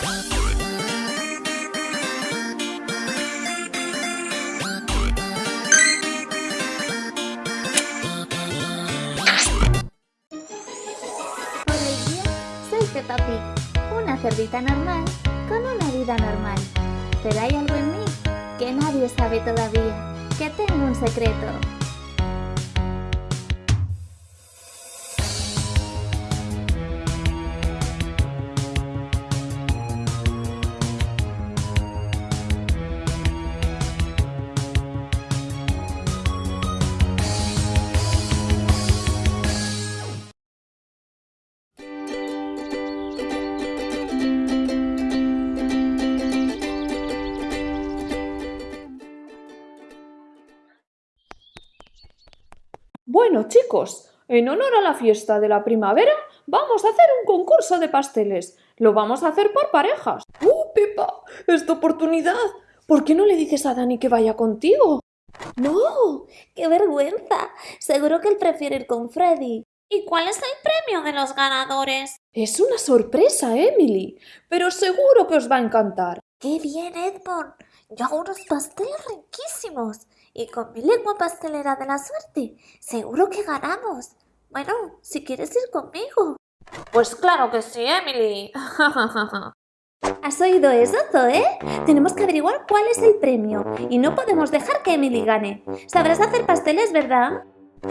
soy Peppa Pig, una cerdita normal con una vida normal. Pero hay algo en mí que nadie sabe todavía, que tengo un secreto. Bueno, chicos, en honor a la fiesta de la primavera, vamos a hacer un concurso de pasteles. Lo vamos a hacer por parejas. ¡Oh, Pepa! ¡Esta oportunidad! ¿Por qué no le dices a Dani que vaya contigo? ¡No! ¡Qué vergüenza! Seguro que él prefiere ir con Freddy. ¿Y cuál es el premio de los ganadores? Es una sorpresa, Emily, pero seguro que os va a encantar. ¡Qué bien, Edmond! Yo hago unos pasteles riquísimos y con mi lengua pastelera de la suerte seguro que ganamos. Bueno, si quieres ir conmigo. Pues claro que sí, Emily. ¿Has oído eso, Zoe? Tenemos que averiguar cuál es el premio y no podemos dejar que Emily gane. Sabrás hacer pasteles, ¿verdad?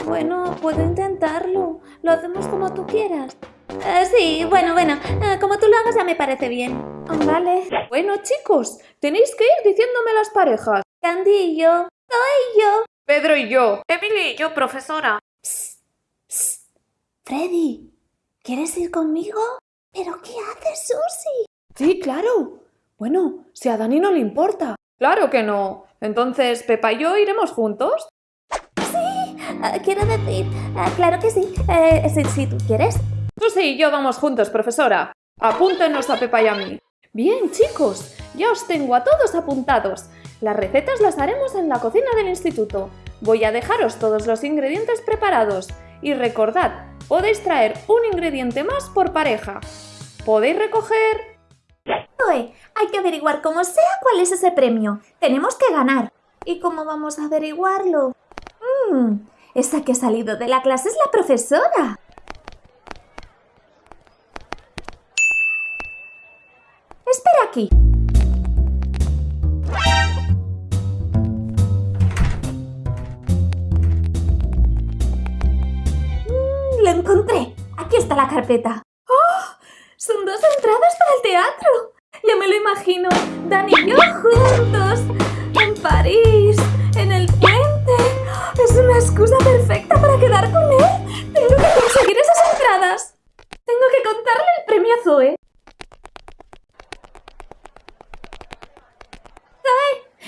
Bueno, puedo intentarlo. Lo hacemos como tú quieras. Eh, sí, bueno, bueno, eh, como tú lo hagas ya me parece bien. Vale. Bueno, chicos, tenéis que ir diciéndome las parejas. Candy y yo. Soy yo. Pedro y yo. Emily y yo, profesora. Freddy, ¿quieres ir conmigo? ¿Pero qué haces, Susie? Sí, claro. Bueno, si a Dani no le importa. Claro que no. Entonces, Pepa y yo iremos juntos. Sí, eh, quiero decir, claro que sí. sí, si tú quieres. Susi y yo vamos juntos, profesora. Apúntenos a Pepa y a mí. Bien, chicos, ya os tengo a todos apuntados. Las recetas las haremos en la cocina del instituto. Voy a dejaros todos los ingredientes preparados. Y recordad, podéis traer un ingrediente más por pareja. ¿Podéis recoger...? hay que averiguar como sea cuál es ese premio. Tenemos que ganar. ¿Y cómo vamos a averiguarlo? Mmm, esa que ha salido de la clase es la profesora. Espera aquí. Encontré. Aquí está la carpeta. ¡Oh! Son dos entradas para el teatro. Ya me lo imagino. Dani y yo juntos. En París. En el puente. Es una excusa perfecta para quedar con él. Tengo que conseguir esas entradas. Tengo que contarle el premio a Zoe.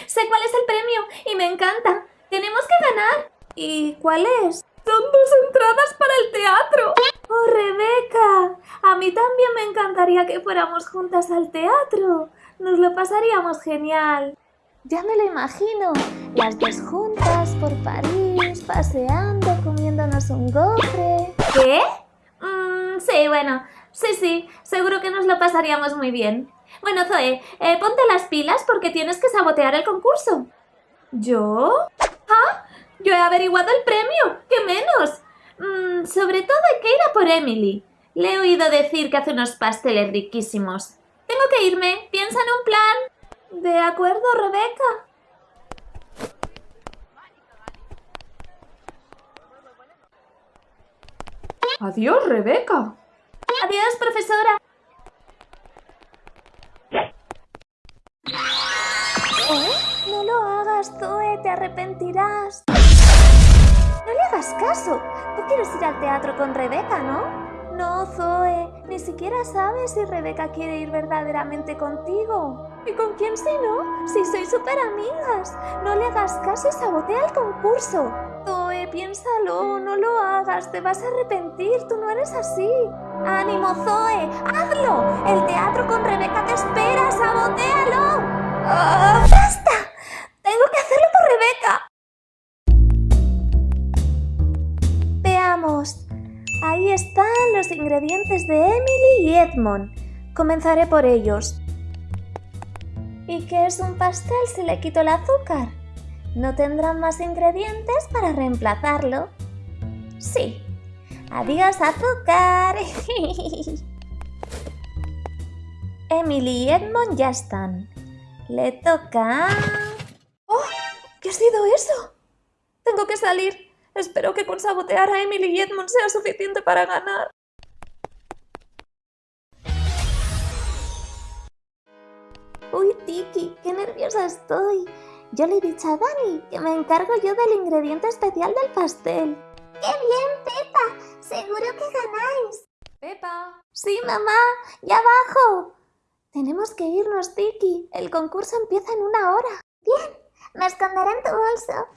Sé cuál es el premio y me encanta. Tenemos que ganar. ¿Y cuál es? Son dos entradas para el teatro. ¡Oh, Rebeca! A mí también me encantaría que fuéramos juntas al teatro. Nos lo pasaríamos genial. Ya me lo imagino. Las dos juntas por París, paseando, comiéndonos un gofre. ¿Qué? Mm, sí, bueno. Sí, sí. Seguro que nos lo pasaríamos muy bien. Bueno, Zoe, eh, ponte las pilas porque tienes que sabotear el concurso. ¿Yo? ¿Ah? Yo he averiguado el premio, ¿qué menos? Mm, sobre todo hay que ir a por Emily. Le he oído decir que hace unos pasteles riquísimos. Tengo que irme, piensa en un plan. De acuerdo, Rebeca. Adiós, Rebeca. Adiós, profesora. No lo hagas, Zoe, te arrepentirás. No le hagas caso. Tú quieres ir al teatro con Rebeca, ¿no? No, Zoe, ni siquiera sabes si Rebeca quiere ir verdaderamente contigo. ¿Y con quién si no? Si sois súper amigas. No le hagas caso y sabotea el concurso. Zoe, piénsalo, no lo hagas, te vas a arrepentir, tú no eres así. ¡Ánimo, Zoe! ¡Hazlo! El teatro con Rebeca te espera, sabotealo. ¡Ah! ¡Basta! Están los ingredientes de Emily y Edmond. Comenzaré por ellos. ¿Y qué es un pastel si le quito el azúcar? No tendrán más ingredientes para reemplazarlo. Sí. Adiós azúcar. Emily y Edmond ya están. Le toca... ¡Oh! ¿Qué ha sido eso? Tengo que salir. Espero que con sabotear a Emily y Edmond sea suficiente para ganar. Uy, Tiki, qué nerviosa estoy. Yo le he dicho a Dani que me encargo yo del ingrediente especial del pastel. ¡Qué bien, Pepa! Seguro que ganáis. Pepa. Sí, mamá, ya bajo. Tenemos que irnos, Tiki. El concurso empieza en una hora. Bien, me esconderé en tu bolso.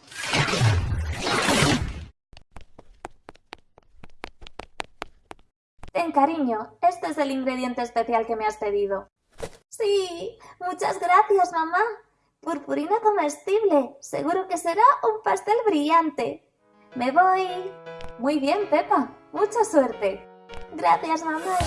Ten, cariño, este es el ingrediente especial que me has pedido. Sí, muchas gracias, mamá. Purpurina comestible. Seguro que será un pastel brillante. Me voy. Muy bien, Pepa. Mucha suerte. Gracias, mamá.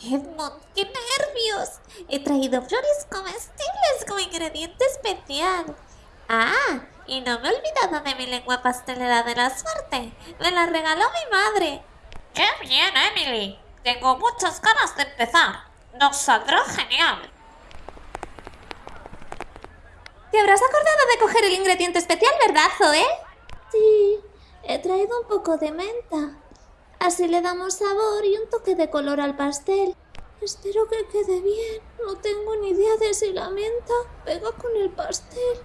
Edmond, qué nervios. He traído flores comestibles como ingrediente especial. Ah, y no me he olvidado de mi lengua pastelera de la suerte. Me la regaló mi madre. ¡Qué bien, Emily! Tengo muchas ganas de empezar. Nos saldrá genial. Te habrás acordado de coger el ingrediente especial, ¿verdad, Zoe? Sí, he traído un poco de menta. Así le damos sabor y un toque de color al pastel. Espero que quede bien. No tengo ni idea de si la menta pega con el pastel.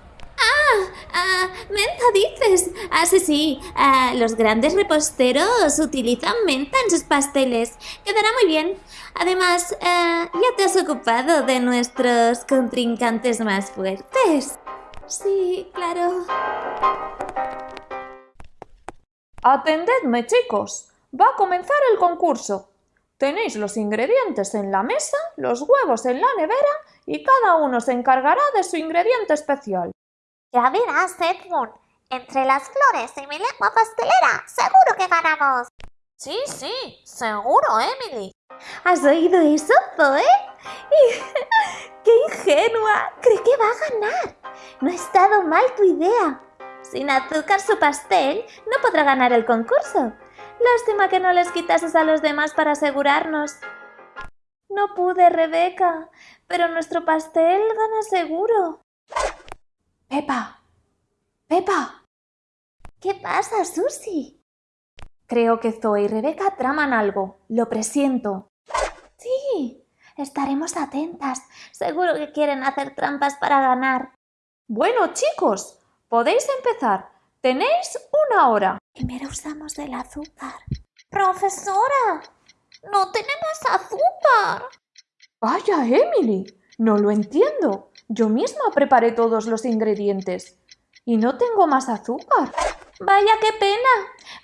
¡Ah! ah ¡Menta dices! Ah, sí, sí. Ah, los grandes reposteros utilizan menta en sus pasteles. Quedará muy bien. Además, eh, ya te has ocupado de nuestros contrincantes más fuertes. Sí, claro. Atendedme, chicos. Va a comenzar el concurso. Tenéis los ingredientes en la mesa, los huevos en la nevera y cada uno se encargará de su ingrediente especial. Ya verás, Edmund. Entre las flores y mi lengua pastelera, seguro que ganamos. Sí, sí, seguro, Emily. ¿Has oído eso, Zoe? ¡Qué ingenua! Cree que va a ganar. No ha estado mal tu idea. Sin azúcar su pastel, no podrá ganar el concurso. Lástima que no les quitases a los demás para asegurarnos. No pude, Rebeca, pero nuestro pastel gana seguro. Pepa. Pepa. ¿Qué pasa, Susie? Creo que Zoe y Rebeca traman algo. Lo presiento. Sí, estaremos atentas. Seguro que quieren hacer trampas para ganar. Bueno, chicos, podéis empezar. Tenéis una hora. Primero usamos del azúcar. Profesora, no tenemos azúcar. Vaya, Emily, no lo entiendo. Yo misma preparé todos los ingredientes. Y no tengo más azúcar. Vaya, qué pena.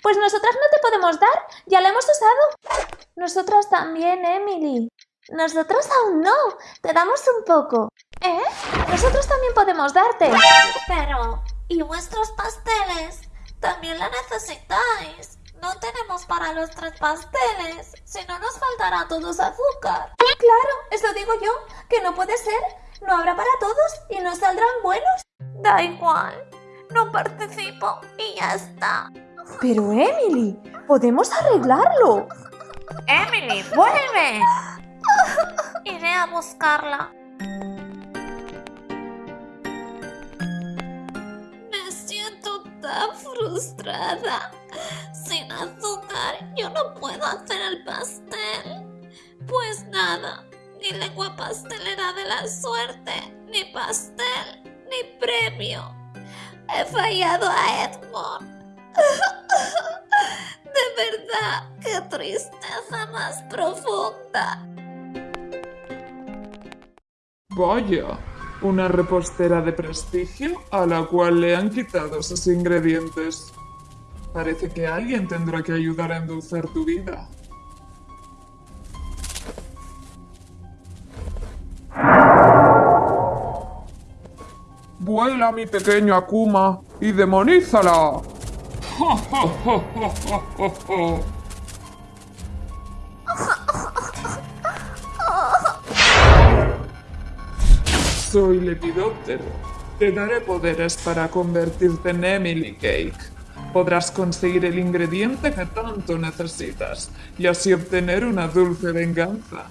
Pues nosotras no te podemos dar. Ya la hemos usado. Nosotras también, Emily. Nosotros aún no. Te damos un poco. ¿Eh? Nosotros también podemos darte. Pero, ¿y vuestros pasteles? También la necesitáis. No tenemos para los tres pasteles. Si no, nos faltará a todos azúcar. Claro, eso digo yo. Que no puede ser. No habrá para todos y no saldrán buenos. Da igual. No participo y ya está. Pero Emily, podemos arreglarlo. Emily, vuelve. Iré a buscarla. Me siento tan frustrada. Sin azúcar yo no puedo hacer el pastel. Pues nada, lengua pastelera de la suerte, ni pastel, ni premio. He fallado a Edmond. De verdad, qué tristeza más profunda. Vaya, una repostera de prestigio a la cual le han quitado sus ingredientes. Parece que alguien tendrá que ayudar a endulzar tu vida. Vuela mi pequeño Akuma y demonízala. Soy Lepidóptero. Te daré poderes para convertirte en Emily Cake. Podrás conseguir el ingrediente que tanto necesitas y así obtener una dulce venganza.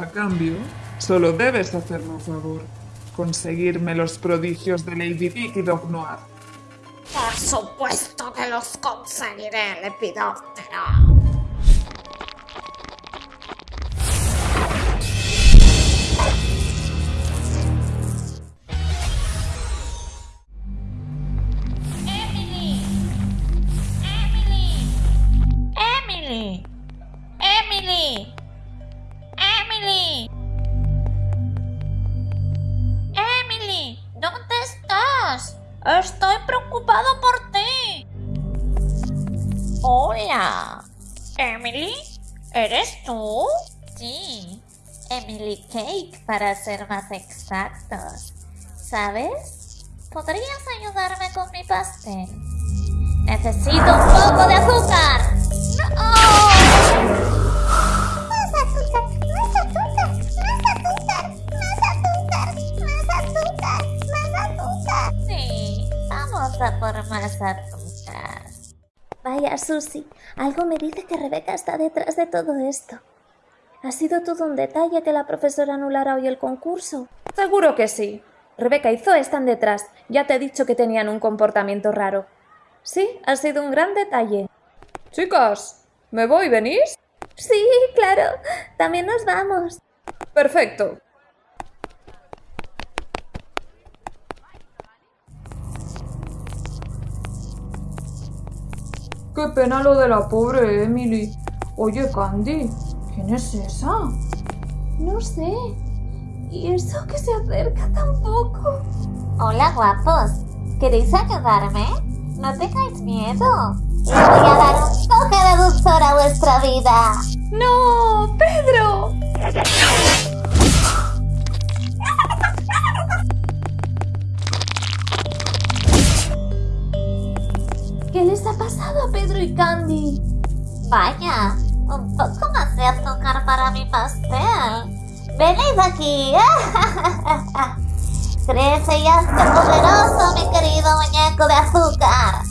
A cambio, solo debes hacerme un favor. Conseguirme los prodigios de Lady Dick y Dog Noir. Por supuesto que los conseguiré, Lepidóptero. Cake, para ser más exactos. ¿Sabes? ¿Podrías ayudarme con mi pastel? Necesito un poco de azúcar. ¡No! Más azúcar, más azúcar, más azúcar, más azúcar, más azúcar, más azúcar. Sí, vamos a por más azúcar. Vaya, Susie, algo me dice que Rebeca está detrás de todo esto. ¿Ha sido todo un detalle que la profesora anulara hoy el concurso? Seguro que sí. Rebeca y Zoe están detrás. Ya te he dicho que tenían un comportamiento raro. Sí, ha sido un gran detalle. Chicas, ¿me voy? ¿Venís? Sí, claro. También nos vamos. Perfecto. Qué pena lo de la pobre Emily. Oye, Candy, ¿quién es esa? No sé. ¿Y eso que se acerca tampoco? Hola guapos, ¿queréis ayudarme? No tengáis miedo. Les voy a dar un toque de dulzor a vuestra vida. ¡No! ¡Pedro! ¿Qué les ha pasado a Pedro y Candy? Vaya, pastel. Venid aquí. Crece y hazte poderoso, mi querido muñeco de azúcar.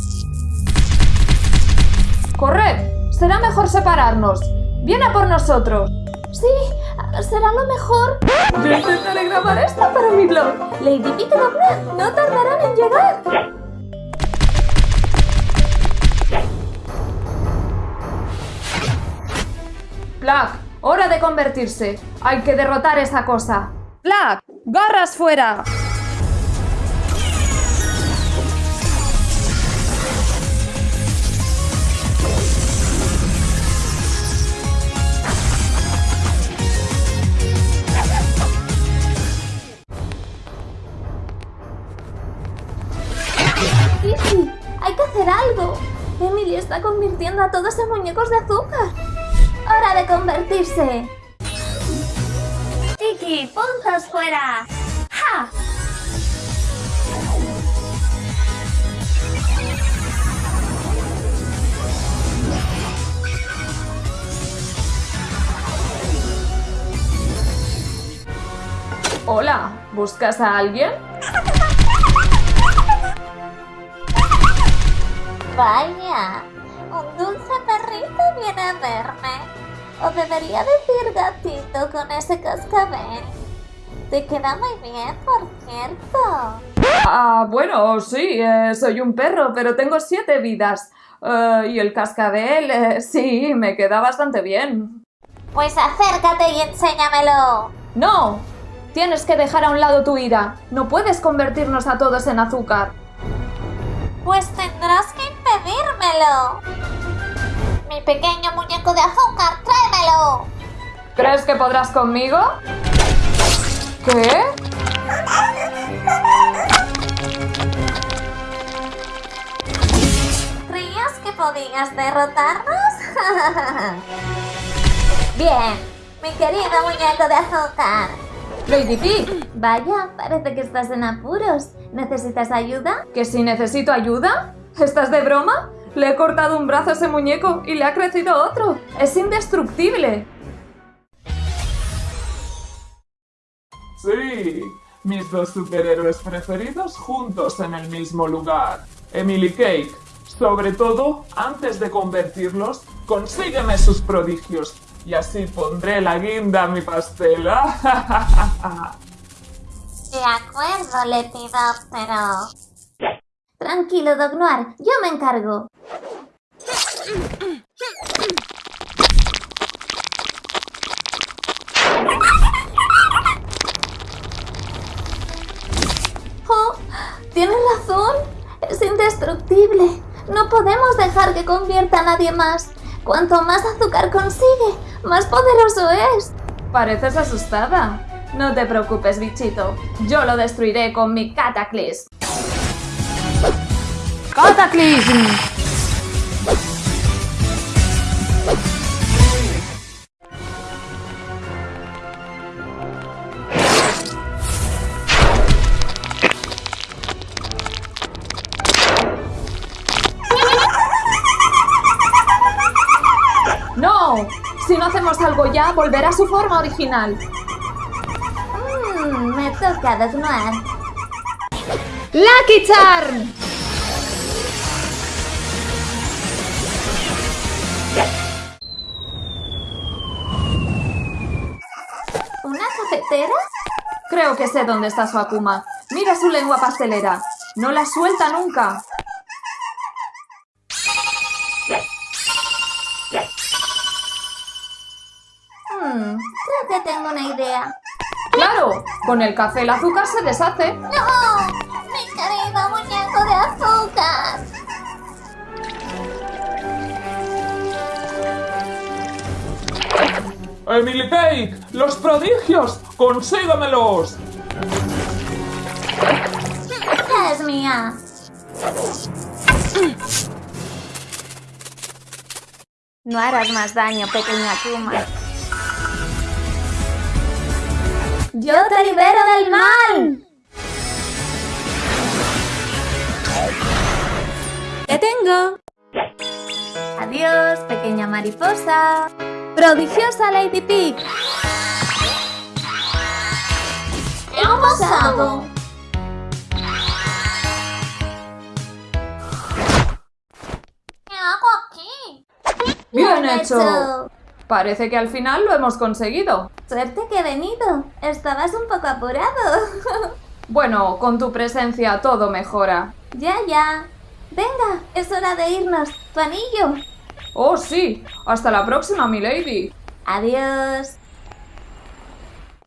¡Corred! Será mejor separarnos. ¡Viene a por nosotros! Sí, será lo mejor. Yo intentaré grabar esto para mi blog. Lady Pick y Dog Noir no tardarán en llegar. Black, hora de convertirse. Hay que derrotar esa cosa. Black, garras fuera. Hay que hacer algo. Emily está convirtiendo a todos en muñecos de azúcar. ¡Hora de convertirse! Tiki, puntos fuera. ¡Ja! Hola, ¿buscas a alguien? Vaya, un dulce perrito viene a verme. O debería decir gatito con ese cascabel. Te queda muy bien, por cierto. Ah, bueno, sí, eh, soy un perro, pero tengo siete vidas. Eh, y el cascabel, eh, sí, me queda bastante bien. Pues acércate y enséñamelo. ¡No! Tienes que dejar a un lado tu ira. No puedes convertirnos a todos en azúcar. Pues tendrás que impedírmelo. Mi pequeño muñeco de azúcar, tráemelo. ¿Crees que podrás conmigo? ¿Qué? ¿Creías que podías derrotarnos? Bien, mi querido muñeco de azúcar. Lady P, Vaya, parece que estás en apuros. ¿Necesitas ayuda? ¿que si necesito ayuda? ¿Estás de broma? Le he cortado un brazo a ese muñeco y le ha crecido otro. Es indestructible. Sí, Mis dos superhéroes preferidos juntos en el mismo lugar. Emily Cake. Sobre todo, antes de convertirlos, consígueme sus prodigios. Y así pondré la guinda a mi pastel. De acuerdo, Lepidóptero. Tranquilo, Doc Noir, yo me encargo. Oh, tienes razón. Es indestructible. No podemos dejar que convierta a nadie más. Cuanto más azúcar consigue, más poderoso es. Pareces asustada. No te preocupes, bichito. Yo lo destruiré con mi Cataclysm. ¡Cataclysm! ¡No! Si no hacemos algo ya, volverá a su forma original. Mmm, me toca, Noir. ¡Lucky Charm! Creo que sé dónde está su Akuma. Mira su lengua pastelera. No la suelta nunca. Mmm, creo que tengo una idea. ¡Claro! Con el café el azúcar se deshace. ¡No! ¡Mi querido muñeco de azúcar! Emily Cake, los prodigios, consígamelos. ¡Ya es mía! No harás más daño, pequeña Akuma. ¡Yo te libero del mal! ¡Te tengo! Adiós, pequeña mariposa. ¡Prodigiosa Lady Pig! Ha pasado? ¿Qué hago aquí? ¡Bien hecho! Parece que al final lo hemos conseguido. Suerte que he venido. Estabas un poco apurado. Bueno, con tu presencia todo mejora. ya, ya. Venga, es hora de irnos. Tu anillo. ¡Oh, sí! ¡Hasta la próxima, mi lady! Adiós.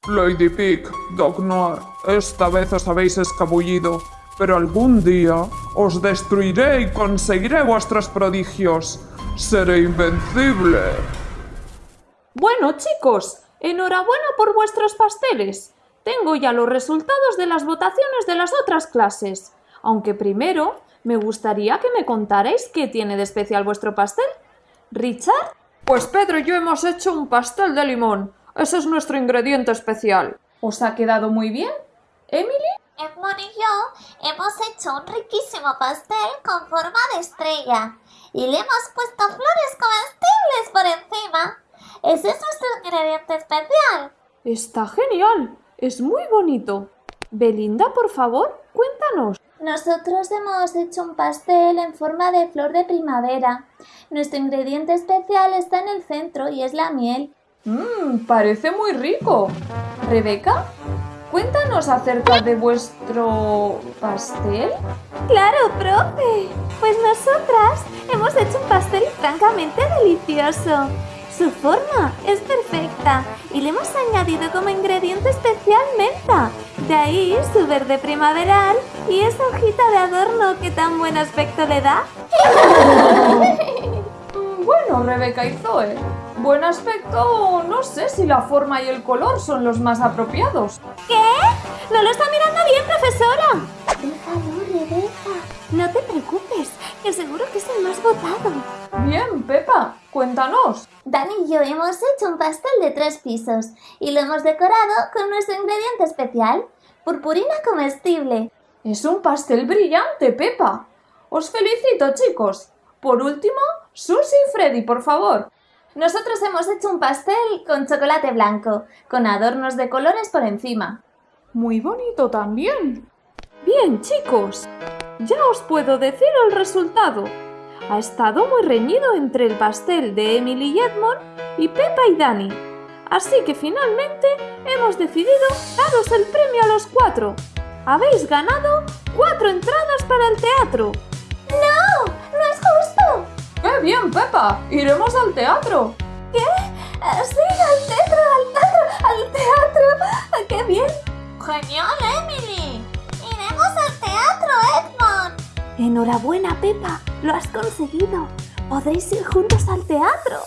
Lady Pig, Doc Noir, esta vez os habéis escabullido, pero algún día os destruiré y conseguiré vuestros prodigios. Seré invencible. Bueno, chicos, enhorabuena por vuestros pasteles. Tengo ya los resultados de las votaciones de las otras clases. Aunque primero me gustaría que me contarais qué tiene de especial vuestro pastel. ¿Richard? Pues Pedro y yo hemos hecho un pastel de limón. Ese es nuestro ingrediente especial. ¿Os ha quedado muy bien? ¿Emily? Edmond y yo hemos hecho un riquísimo pastel con forma de estrella y le hemos puesto flores comestibles por encima. Ese es nuestro ingrediente especial. Está genial. Es muy bonito. Belinda, por favor, cuéntanos. Nosotros hemos hecho un pastel en forma de flor de primavera. Nuestro ingrediente especial está en el centro y es la miel. Mmm, parece muy rico. Rebeca, cuéntanos acerca de vuestro pastel. ¡Claro, profe! Pues nosotras hemos hecho un pastel francamente delicioso. Su forma es perfecta y le hemos añadido como ingrediente especial menta. De ahí su verde primaveral y esa hojita de adorno que tan buen aspecto le da. Bueno, Rebeca y Zoe, buen aspecto, no sé si la forma y el color son los más apropiados. ¿Qué? ¿No lo está mirando bien, profesora? Déjalo, Rebeca. No te preocupes, que seguro que es el más votado. Bien, Pepa, cuéntanos. Dani y yo hemos hecho un pastel de tres pisos y lo hemos decorado con nuestro ingrediente especial, purpurina comestible. Es un pastel brillante, Pepa. Os felicito, chicos. Por último, Susie y Freddy, por favor. Nosotros hemos hecho un pastel con chocolate blanco, con adornos de colores por encima. Muy bonito también. Bien, chicos, ya os puedo decir el resultado. Ha estado muy reñido entre el pastel de Emily y Edmond y Pepa y Dani. Así que finalmente hemos decidido daros el premio a los cuatro. Habéis ganado cuatro entradas para el teatro. ¡Qué bien, Pepa! ¡Iremos al teatro! ¿Qué? Eh, Sí, al teatro, al teatro, al teatro. ¡Qué bien! ¡Genial, Emily! ¡Iremos al teatro, Edmond! Enhorabuena, Pepa. Lo has conseguido. Podéis ir juntos al teatro.